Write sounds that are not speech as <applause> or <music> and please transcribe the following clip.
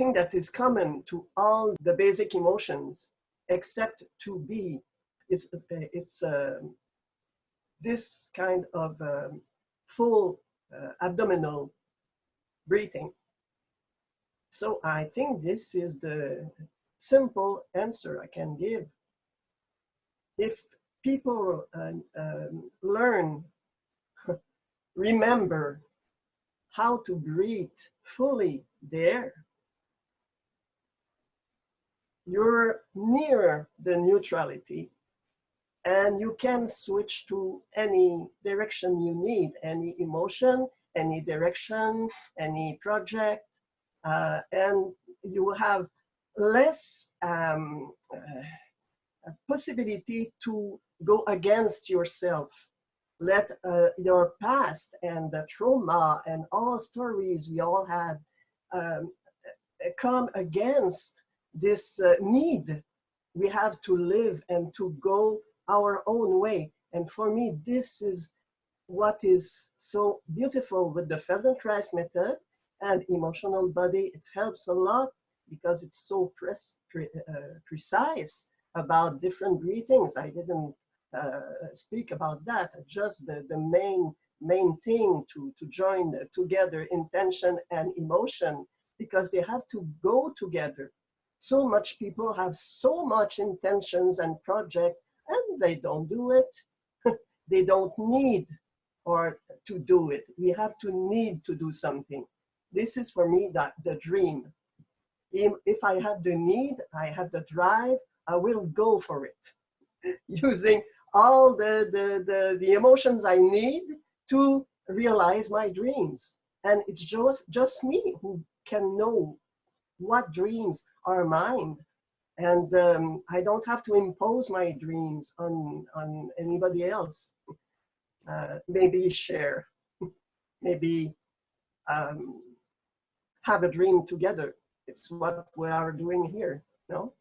thing that is common to all the basic emotions, except to be, it's, it's uh, this kind of um, full uh, abdominal breathing. So I think this is the simple answer I can give. If people uh, um, learn, <laughs> remember how to breathe fully there, you're near the neutrality and you can switch to any direction you need, any emotion, any direction, any project, uh, and you have less um, uh, possibility to go against yourself. Let uh, your past and the trauma and all stories we all had um, come against this uh, need we have to live and to go our own way. And for me, this is what is so beautiful with the Feldenkrais method and emotional body. It helps a lot because it's so pres pre uh, precise about different breathings. I didn't uh, speak about that, just the, the main main thing to, to join together intention and emotion because they have to go together. So much people have so much intentions and project and they don't do it. <laughs> they don't need or to do it. We have to need to do something. This is for me that the dream. If I have the need, I have the drive, I will go for it. <laughs> Using all the, the, the, the emotions I need to realize my dreams. And it's just, just me who can know what dreams are mine and um, I don't have to impose my dreams on, on anybody else. Uh, maybe share, <laughs> maybe um, have a dream together. It's what we are doing here, no?